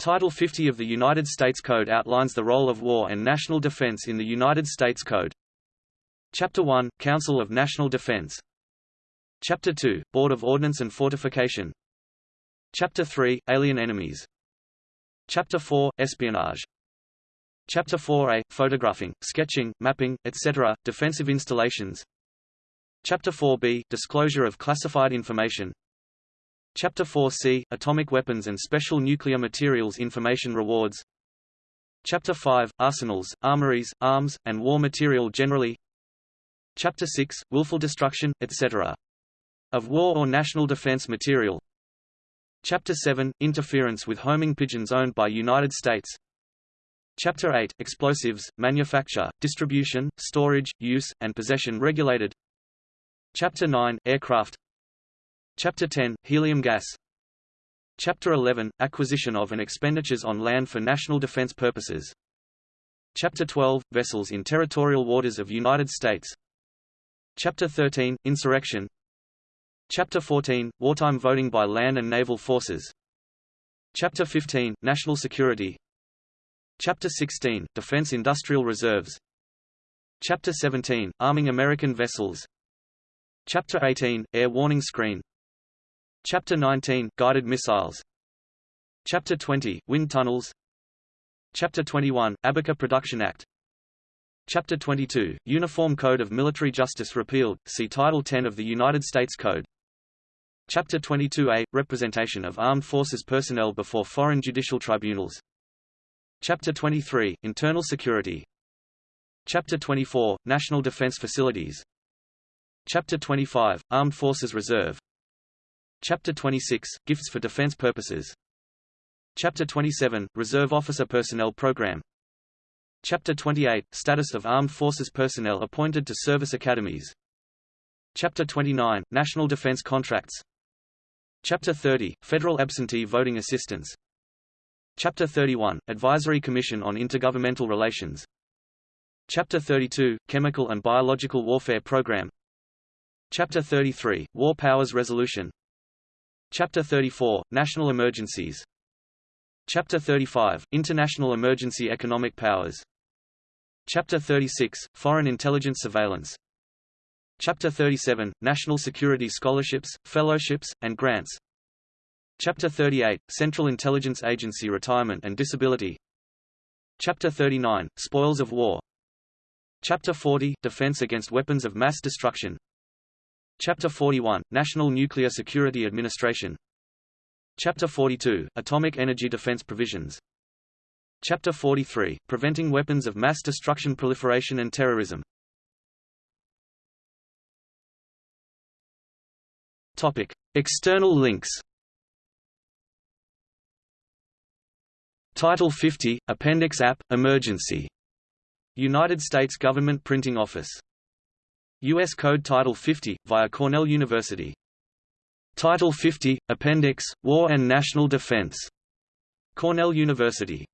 Title 50 of the United States Code outlines the role of war and national defense in the United States Code. Chapter 1 – Council of National Defense. Chapter 2 – Board of Ordnance and Fortification. Chapter 3 – Alien enemies. Chapter 4 – Espionage. Chapter 4a – Photographing, sketching, mapping, etc., defensive installations. Chapter 4b – Disclosure of classified information Chapter 4c – Atomic weapons and special nuclear materials information rewards. Chapter 5 – Arsenals, armories, arms, and war material generally. Chapter 6 – Willful destruction, etc. of war or national defense material. Chapter 7 – Interference with homing pigeons owned by United States. Chapter 8 – Explosives, manufacture, distribution, storage, use, and possession regulated. Chapter 9 – Aircraft Chapter 10 – Helium gas. Chapter 11 – Acquisition of and expenditures on land for national defense purposes. Chapter 12 – Vessels in territorial waters of United States. Chapter 13 – Insurrection. Chapter 14 – Wartime voting by land and naval forces. Chapter 15 – National security. Chapter 16 – Defense Industrial Reserves. Chapter 17 – Arming American vessels. Chapter 18 – Air warning screen Chapter 19 – Guided missiles. Chapter 20 – Wind tunnels. Chapter 21 – Abaca Production Act. Chapter 22 – Uniform Code of Military Justice repealed, see Title 10 of the United States Code. Chapter 22a – Representation of Armed Forces personnel before foreign judicial tribunals. Chapter 23 – Internal security. Chapter 24 – National defense facilities. Chapter 25 – Armed Forces Reserve Chapter 26 – Gifts for defense purposes. Chapter 27 – Reserve Officer Personnel Program. Chapter 28 – Status of Armed Forces personnel appointed to service academies. Chapter 29 – National defense contracts. Chapter 30 – Federal absentee voting assistance. Chapter 31 – Advisory Commission on Intergovernmental Relations. Chapter 32 – Chemical and Biological Warfare Program. Chapter 33 – War Powers Resolution Chapter 34 – National Emergencies. Chapter 35 – International Emergency Economic Powers. Chapter 36 – Foreign Intelligence Surveillance. Chapter 37 – National Security Scholarships, Fellowships, and Grants. Chapter 38 – Central Intelligence Agency Retirement and Disability. Chapter 39 – Spoils of War. Chapter 40 – Defense against weapons of mass destruction Chapter 41 – National Nuclear Security Administration Chapter 42 – Atomic Energy Defense Provisions Chapter 43 – Preventing Weapons of Mass Destruction Proliferation and Terrorism Topic. External links Title 50, Appendix App, Emergency. United States Government Printing Office. U.S. Code Title 50, via Cornell University. Title 50, Appendix, War and National Defense. Cornell University.